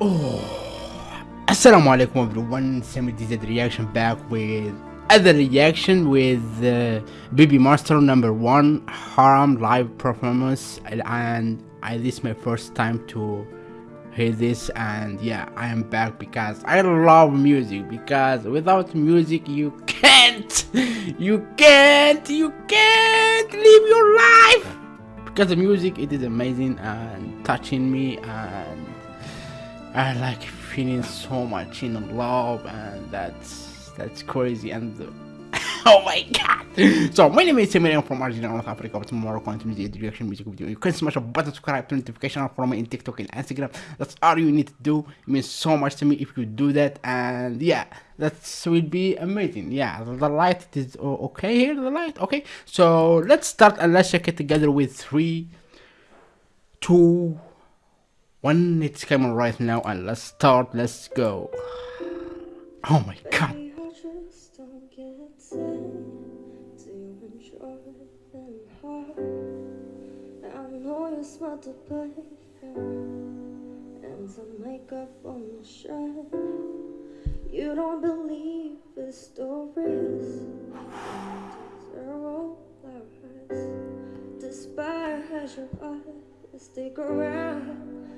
Oh, Assalamu alaikum everyone. Semi DZ reaction back with other reaction with uh, Baby Monster number one Haram live performance, and I this is my first time to hear this, and yeah, I am back because I love music. Because without music, you can't, you can't, you can't live your life. Because the music, it is amazing and touching me and I like feeling so much in love and that's that's crazy. And oh my god. So my name is Emilian from Argentina North Africa. But tomorrow going to the reaction music video. You can smash a button subscribe to notification for me in TikTok and Instagram. That's all you need to do. It means so much to me if you do that. And yeah that will be amazing. Yeah the light is okay here the light? Okay. So let's start and let's check it together with three two one it's coming right now and let's start let's go oh my god and some makeup on the. You don't believe the stories. Despise your eyes, stick around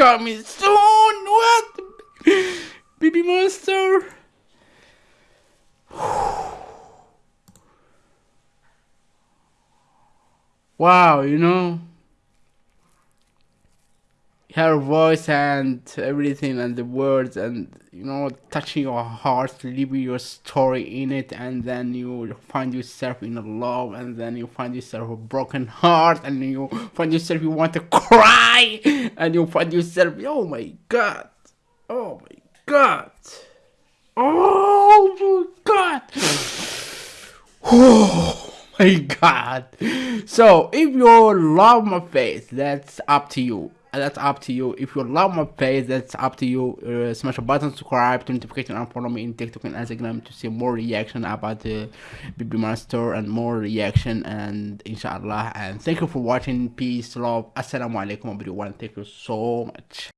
coming soon. What? Baby monster. wow, you know her voice and everything and the words and you know touching your heart leaving your story in it and then you find yourself in love and then you find yourself a broken heart and you find yourself you want to cry and you find yourself oh my god oh my god oh my god. Oh my god. So if you love my face that's up to you that's up to you. If you love my page that's up to you. Uh, smash a button subscribe to notification and follow me in tiktok and instagram to see more reaction about the baby master and more reaction. And inshallah. And thank you for watching. Peace love. Assalamu alaikum everyone. Thank you so much